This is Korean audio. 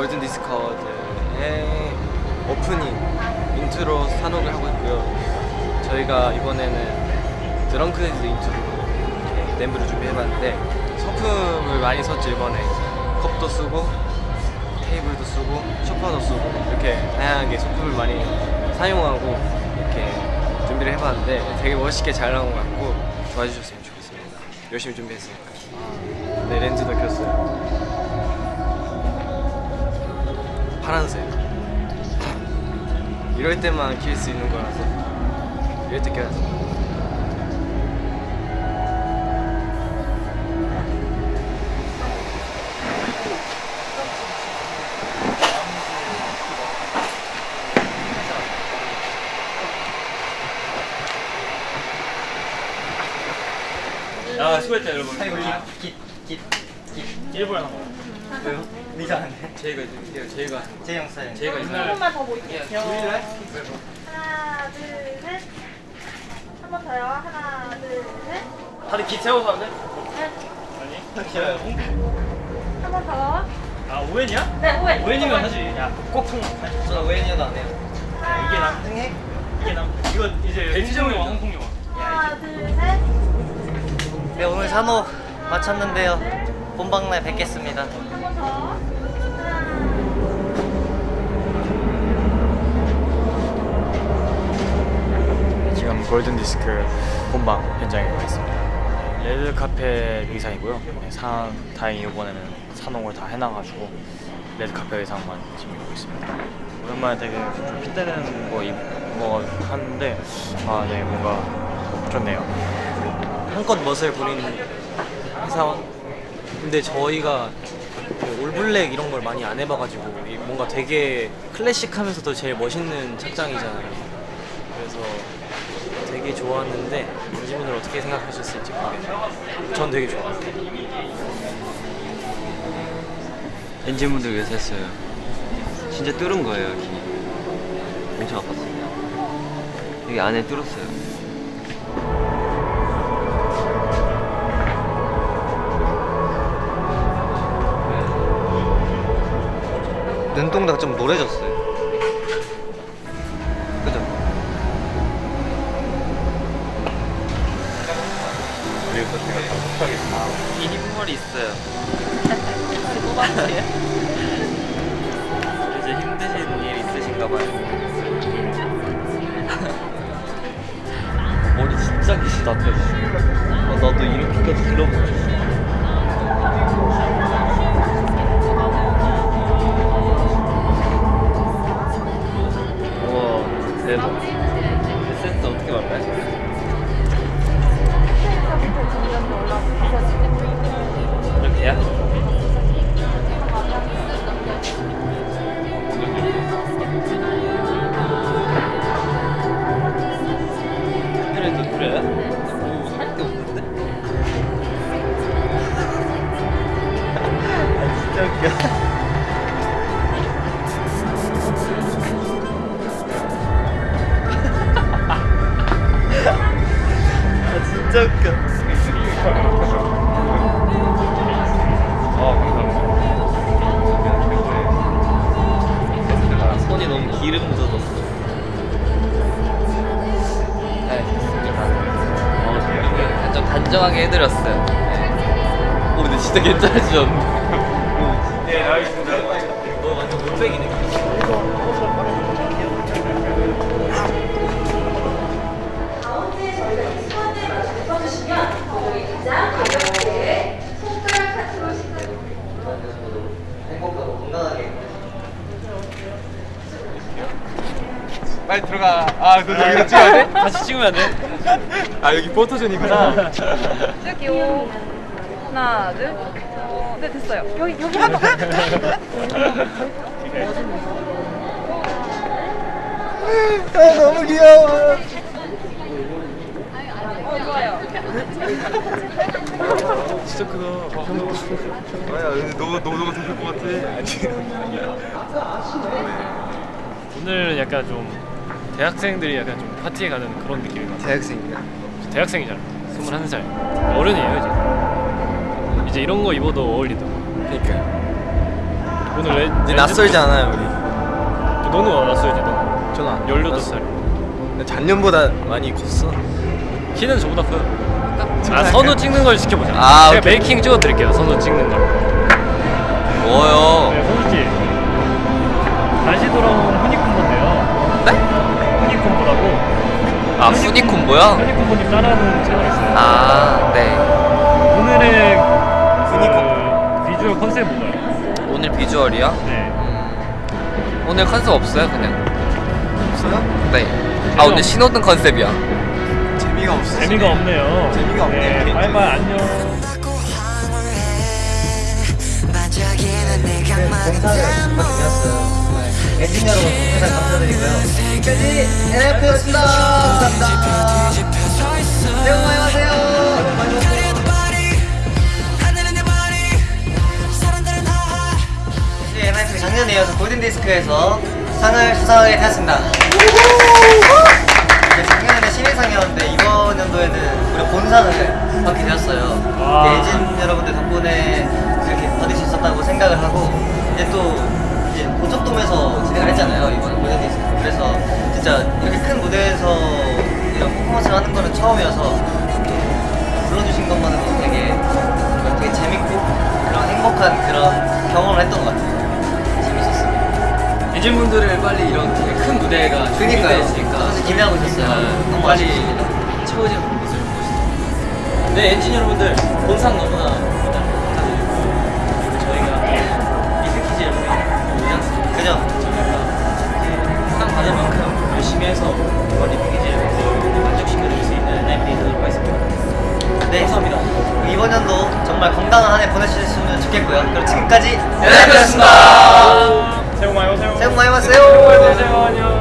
골든 디스크의 오프닝 인트로 산옥을 하고 있고요. 저희가 이번에는 Drunk-Dazed intro 램브를 준비해봤는데 소품을 많이 썼죠 이번에 컵도 쓰고 테이블도 쓰고 소파도 쓰고 이렇게 다양하게 소품을 많이 사용하고 이렇게 준비를 해봤는데 되게 멋있게 잘 나온 것 같고 좋아해 주셨으면 좋겠습니다. 열심히 준비했으니까. 네 렌즈도 켰어요. 파란색. 이럴 때만 킬 수 있는 거라서 이럴 때 껴야죠. 아 수고했다 여러분 깃 깃 깃 깃 일부러 나온 거야 왜요? 이상한데? 제이가 제이가 제형 사연 제이가 한? 번만 더 보일게요. 하나, 둘, 셋. 한 번 더요. 하나, 둘, 셋. 다들 기 하는데? 넷. 아니 싫어요 한 번 더. 아 오웬이야? 네, 오해. 오웬이면 하지 야꼭 통. 저는 오해니어도 안 해요 이게 남 등해? 이게 남 이거 이제 영화 홍콩 영화 하나, 둘, 셋. 네 오늘 사녹 마쳤는데요 본방날 뵙겠습니다. 하나. 지금 골든 디스크 본방 현장에 와 있습니다. 레드 카펫 의상이고요. 네, 산 다행히 이번에는 사녹을 다 해놔가지고 레드 카펫 의상만 지금 입고 있습니다. 오랜만에 되게 좀 핏대는 거거 하는데 아, 네 뭔가 좋네요. 한껏 멋을 부리는 회사원. 근데 저희가 그 올블랙 이런 걸 많이 안 해봐가지고 이 뭔가 되게 클래식하면서도 제일 멋있는 착장이잖아요. 그래서 되게 좋았는데 엔지분들 어떻게 생각하셨을지. 전 되게 좋았어요. 엔진분들 위해서 했어요. 진짜 뚫은 거예요, 여기. 엄청 아팠어요. 여기 안에 뚫었어요. 눈동자가 좀 노래졌어요 그죠? 이니머리 있어요. 이제 힘드신 일 있으신가 봐요. 머리 진짜 기시다, 어, 나도 이렇게까지 길어보고 싶어. 그래? 뭐할게 없는데? 진짜 웃겨 아 진짜 웃겨 단정하게 해드렸어요. 네. 오, 근데 진짜 괜찮아지셨네. 네 알겠습니다 너 완전 건강하게 빨리 들어가. 아, 너 여기 찍어야 돼? 같이 찍으면 안 돼? 아, 여기 포토존이구나. 찍을게요. 하나, 둘. 어, 네, 됐어요. 여기, 여기 한 번. 아 너무 귀여워 어, 좋아요. 진짜 크다. 아야, 근데 너가 너가 좋을 것 같아. 오늘은 약간 좀 대학생들이 약간 좀 파티에 가는 그런 느낌인 것 같아요 대학생이야. 대학생이잖아 21살 어른이에요 이제 이제 이런 거 입어도 어울리더라고 그러니까요. 오늘 레, 이제 낯설지 않아요 우리. 너는 낯설지 너. 저는 안 18살. 나 작년보다 많이 컸어. 키는 저보다 커요. 아 선우 찍는 걸 지켜보자. 아, 제가 오케이. 메이킹 찍어드릴게요. 선우 찍는 걸. 뭐요? 네, 씨. 다시 돌아온 후니콤보인데요. 네? 후니콤보라고 아 후니콤보야? 후니콤보님 따라하는 채널 있어요. 아 네. 오늘의 그 비주얼 컨셉 뭔가요? 오늘 비주얼이요? 네. 음, 오늘 컨셉 없어요 그냥. 없어요? 네. 아 오늘 신호등 컨셉이야. 재미가 없어. 재미가 없네요. 재미가 없네. 네, 바이바이 안녕. 공사를 받게 되었어요. 네. 엔진 여러분 항상 감사드리고요. 지금까지 NF였습니다. 감사합니다. 새해 복 많이 받으세요. 네, NF 작년에 이어서 골든디스크에서 상을 수상하게 되었습니다. 작년에는 신인상이었는데 이번 연도에는 우리 본상을 받게 되었어요. 예진 여러분들 덕분에 이렇게 받을 수 있었다고 재밌었어요. 이질분들을 빨리 이런 되게 큰 무대가 그니까요. 준비되어 있으니까 사실 기대하고 있었어요. 너무 빨리. 채워지는 모습을 보고 싶습니다. 네, 엔진 여러분들 본상 너무나 감사드리고 저희가 미드키즈 여러분이 오지 않습니까? 그죠? 저희가 상 받을 만큼 열심히 해서 이번 리피키즈 여러분들 만족시켜드릴 수 있는 라이브이 되도록 하겠습니다. 네. 감사합니다. 이번 연도 정말 건강한 한 해 보내주셨으면 좋겠고요. 그럼 지금까지 연락드렸습니다. 새해 복 많이 받으세요. 새해 복 많이 새해 복. 많이 받으세요. 안녕.